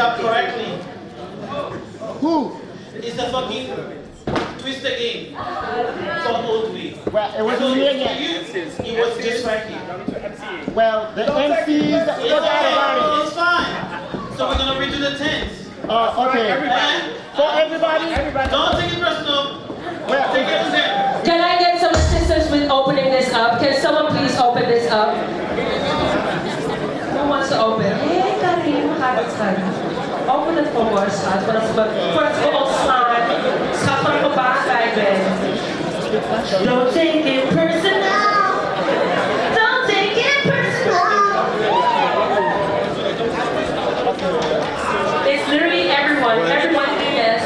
didn't do job correctly. Who? It's a fucking twister game for old way. Well, it wasn't So me for again. you, it was just right here. Well, the MCs, It's forgot about okay, it. it's fine. So we're gonna redo the tens. Uh, okay. Eh? For everybody, everybody. Don't take it personal. well, Take it to them. Can I get some assistance with opening this up? Can someone please open this up? Who wants to open? Hey, Karim, makakasal. Open it for us, schat. Para sa para sa buong slan. Schat, para mabagay, Ben. Don't take it personal. Don't take it personal. It's literally everyone. Everyone, yes.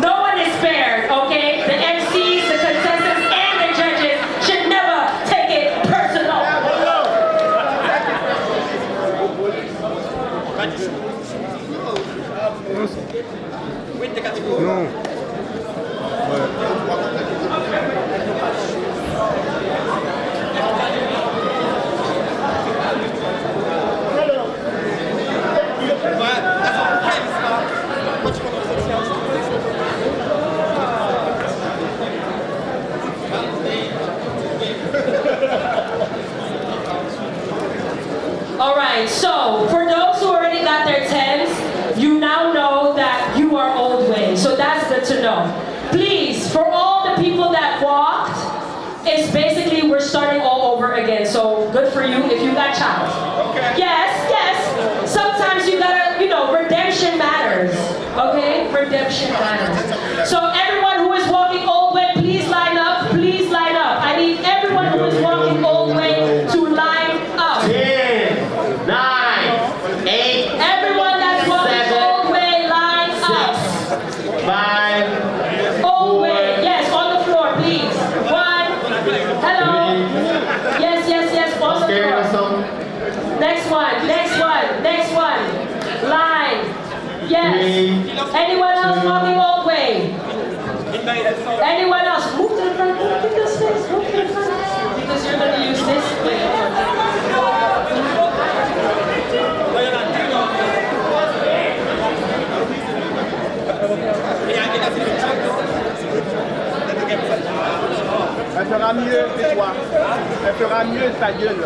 No one is spared, okay? The MCs, the contestants, and the judges should never take it personal. All right, so for those who already got their tens, you now know that you are old way. So that's good to know. Please, for all the people that walked, it's basically we're starting all over again. So good for you if you got child. Yes, yes. Sometimes you gotta, you know, redemption matters. Okay? Redemption matters. So everyone who is walking old way, please line up. Please line up. I need everyone who is walking old way to line up. Ten, nine, eight, Everyone that's walking Seven, old way, line up. five, Old way, yes, on the floor, please. One, hello. Yes, yes, yes, on the scared or floor. something? Next one, next one, next one. Line. Yes. Three, Anyone else walking old way? Anyone else? Move to the front. Move to this space. Move to the front. Because you're going to use this. elle fera mieux que toi. Elle fera mieux ta gueule.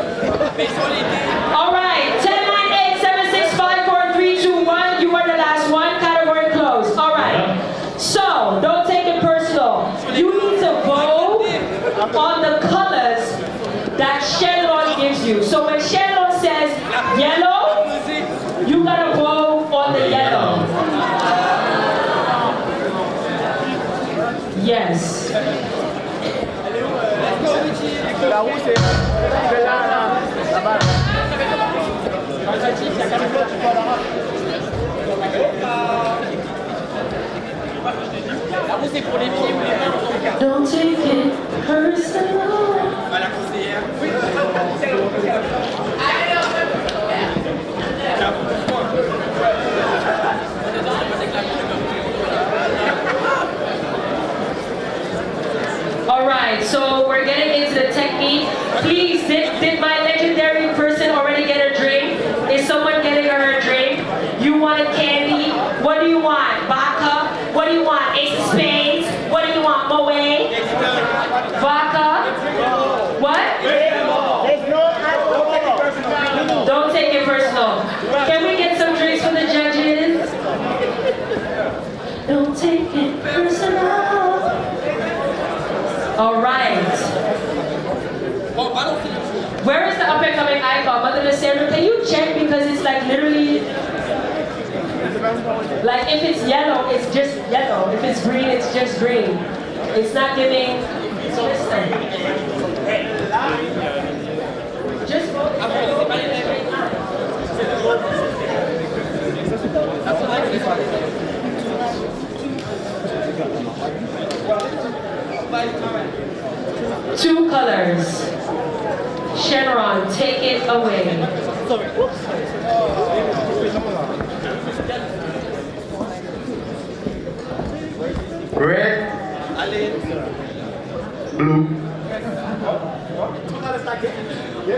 All right, 10, 9, 8, 7, 6, 5, 4, 3, 2, 1. You are the last one. Category closed. All right. So, don't take it personal. You need to vote on the colors that Shenlong gives you. So when Shenlong says yellow, you gotta vote on the yellow. Yes. Don't take it personal. All right, so we're getting into the technique. Please, did, did my legendary person already get a drink? Is someone getting her a drink? You wanted candy? What do you want? Vodka? What do you want? Ace of spades? What do you want? Moe? Vodka? What? There's no alcohol. Don't take it personal. Can we get some drinks for the judges? Don't take it personal. All right. Where is the up and coming can you check because it's like literally like if it's yellow, it's just yellow. If it's green, it's just green. It's not giving. So listen. Just vote. Two colors. Shenron, take it away. Sorry. Red. Blue.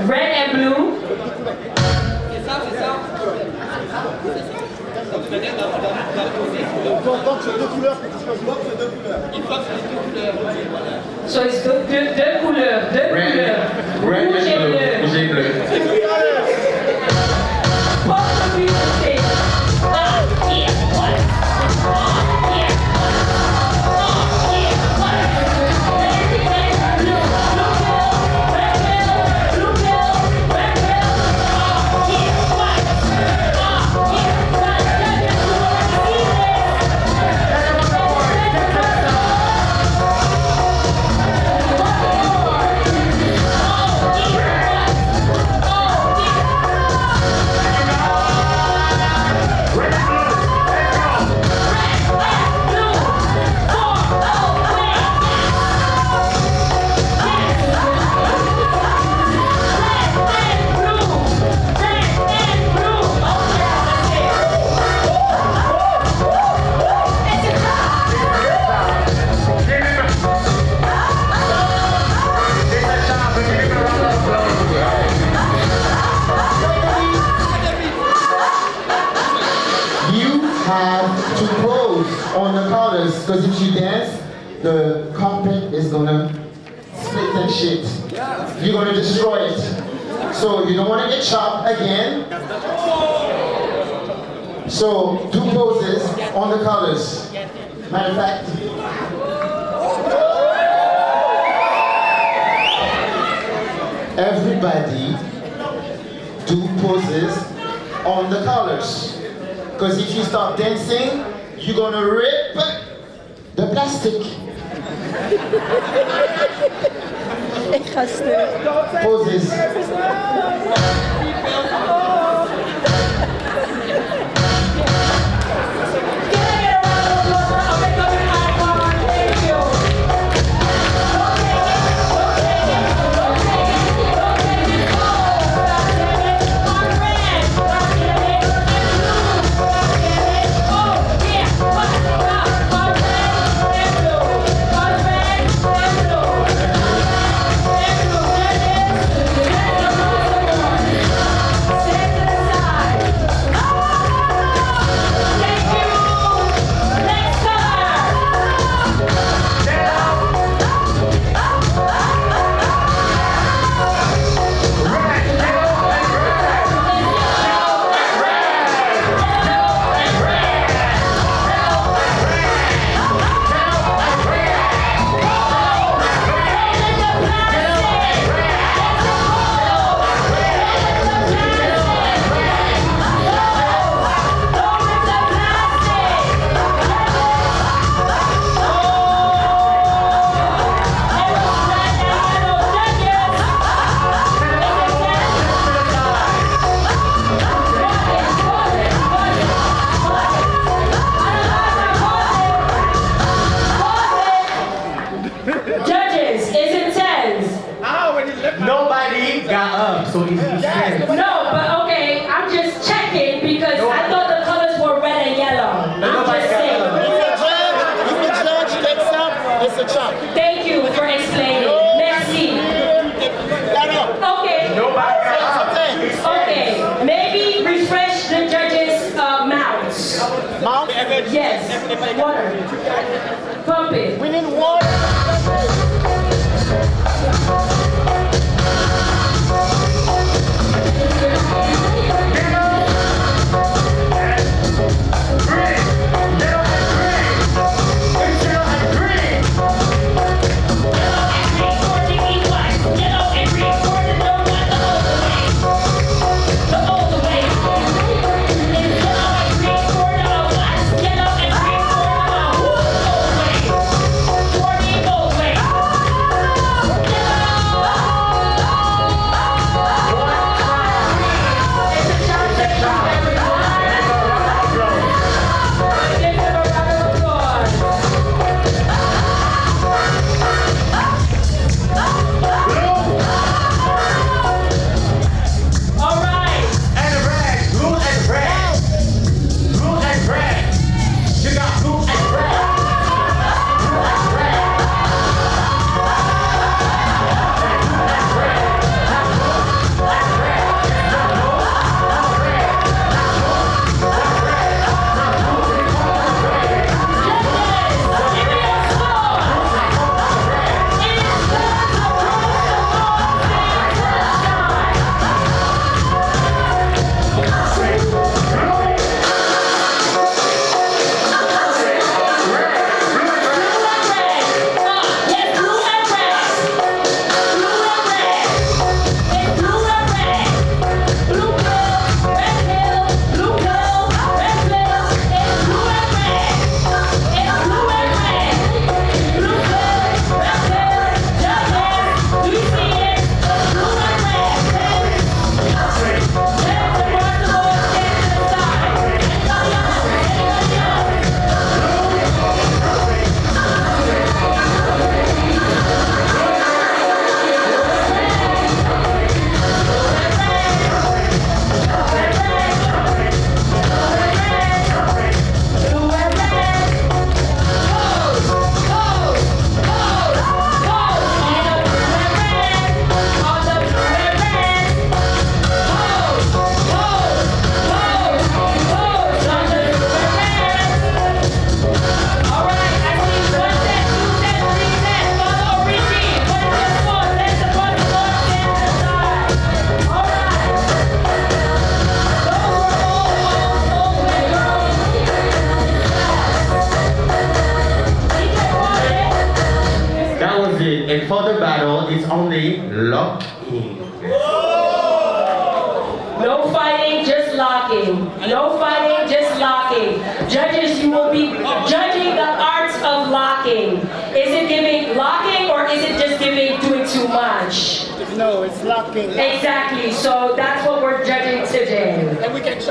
Red and blue. So it's deux, deux, deux couleurs, deux couleurs. do poses on the colors. Because if you start dancing, you're gonna rip the plastic. poses.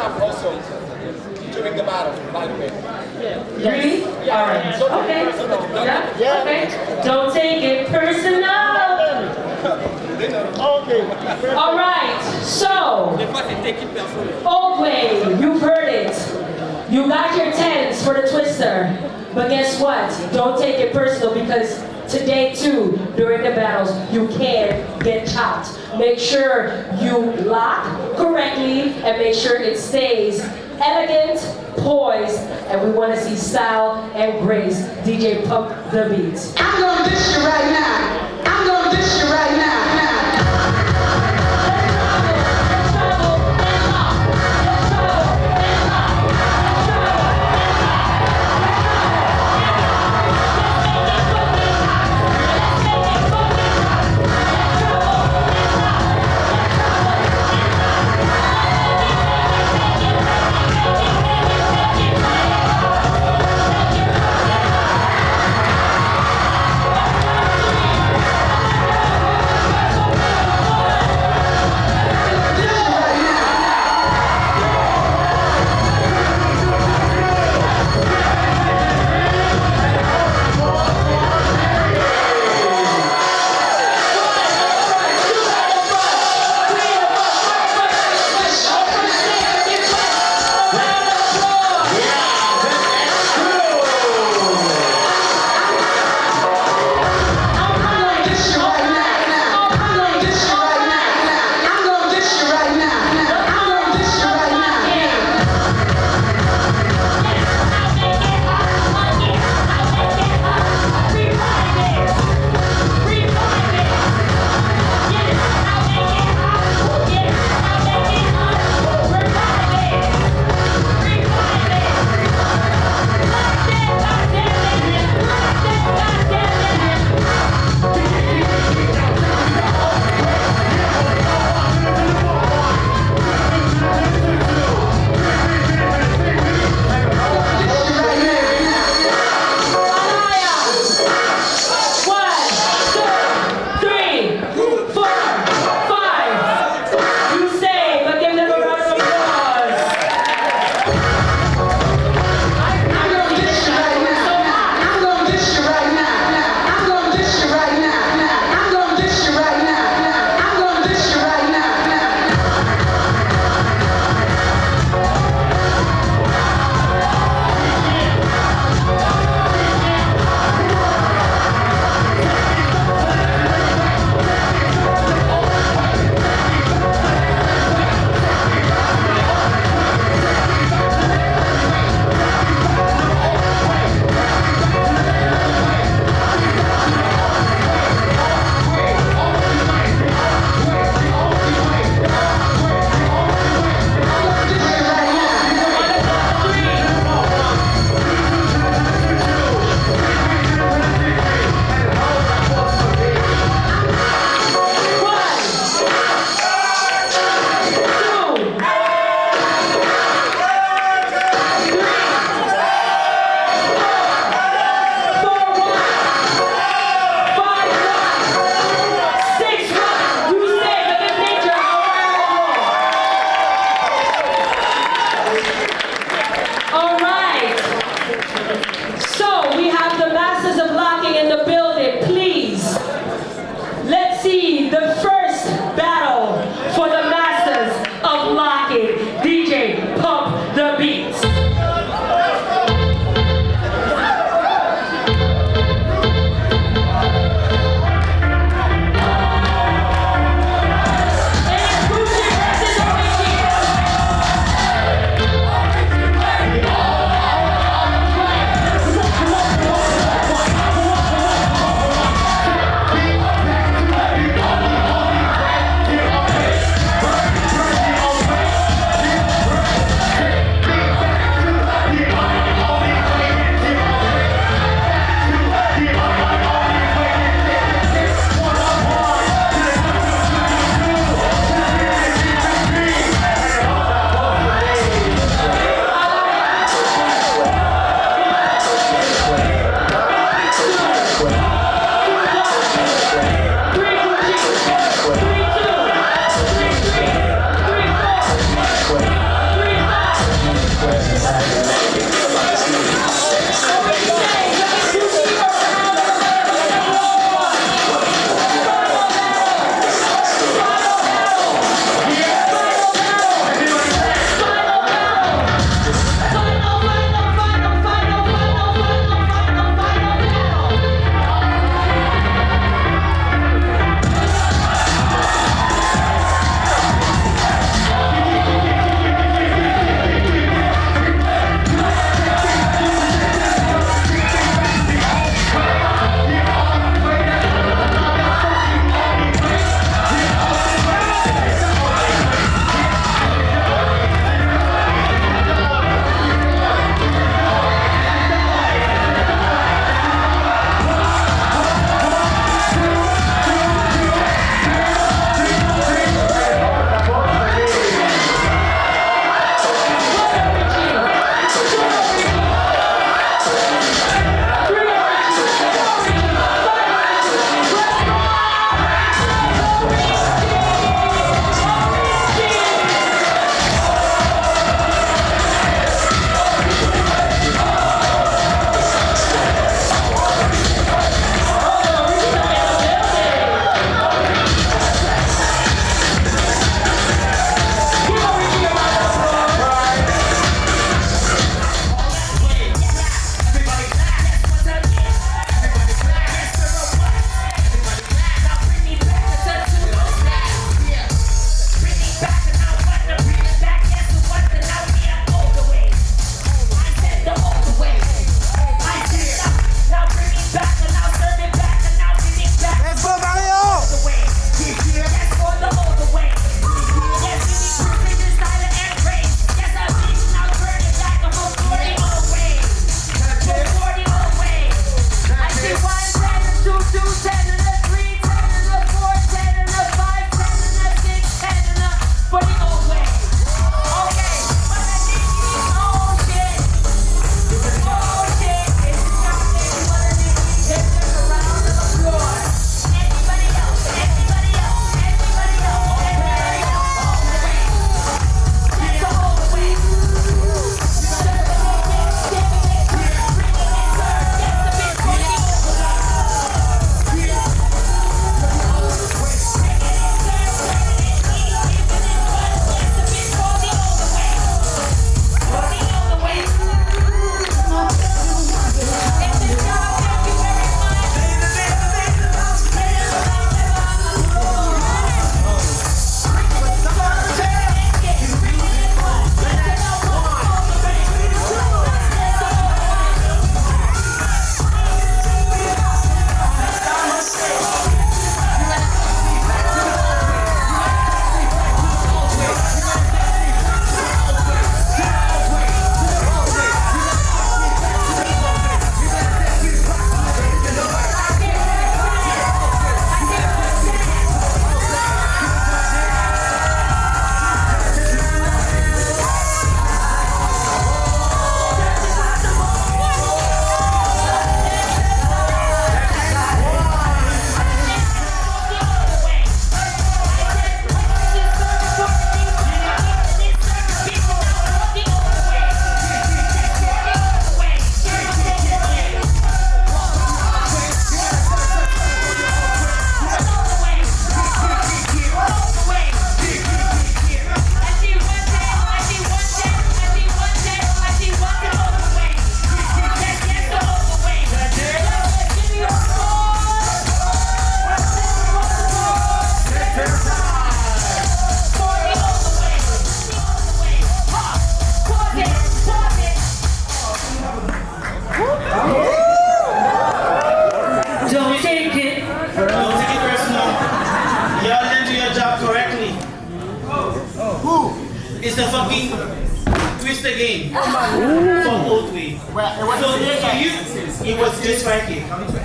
And we can chop also during the battle, by the way. Really? All right. Okay. Yeah? Okay. Don't take it personal. Okay. All right. So, old way, you've heard it. You got your tens for the twister. But guess what? Don't take it personal because Make sure you lock correctly and make sure it stays elegant, poised, and we want to see style and grace. DJ Pump the beats. I'm gonna dish you right now. I'm gonna dish you right now.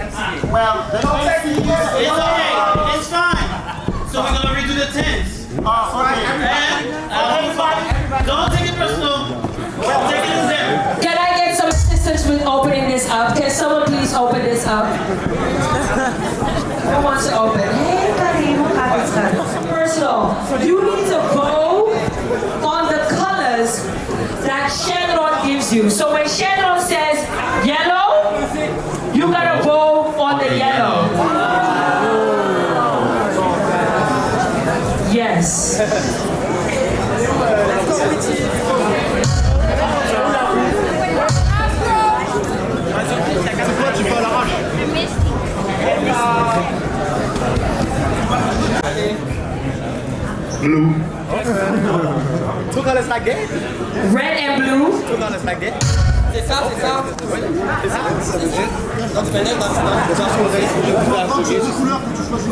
Here. Well, the next thing is, It's alright, it's fine. So we're gonna redo the tens. Oh, okay. And uh, don't take it personal. Take it as them. Can I get some assistance with opening this up? Can someone please open this up? Who wants to open? Hey, Karim, kapit ka. Personal. You need to vote on the colors that Shenron gives you. So when Shenron says yellow, you gotta vote on the yellow. Yes. Blue. Two colors like that? Red and blue. Two colors like that? C'est ça, c'est ça. Quand tu pénètes dans dans une couleur que tu choisis.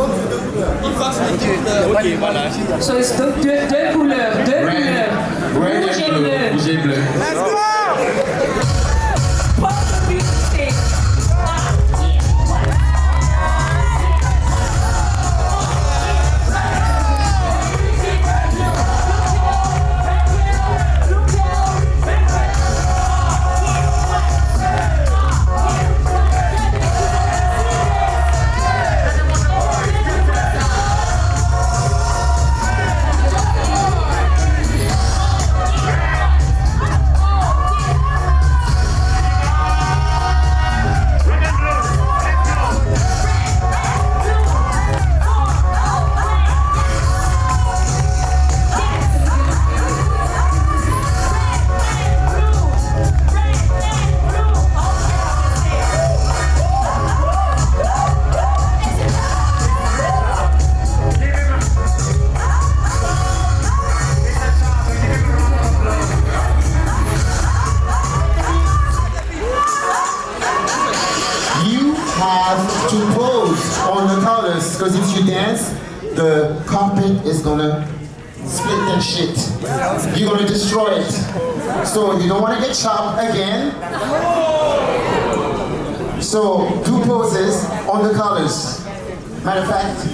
Il faut que c'est deux couleurs. Ok, voilà. Deux couleurs, deux couleurs. Rouge et bleu. Because if you dance, the carpet is gonna split that shit. You're gonna destroy it. So you don't wanna get chopped again. So do poses on the colors. Matter of fact.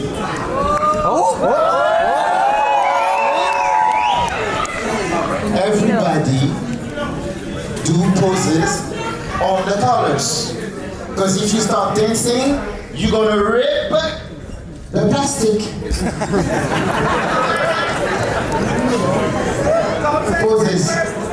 Everybody do poses on the colors. Because if you start dancing, you're gonna rip the plastic. Poses.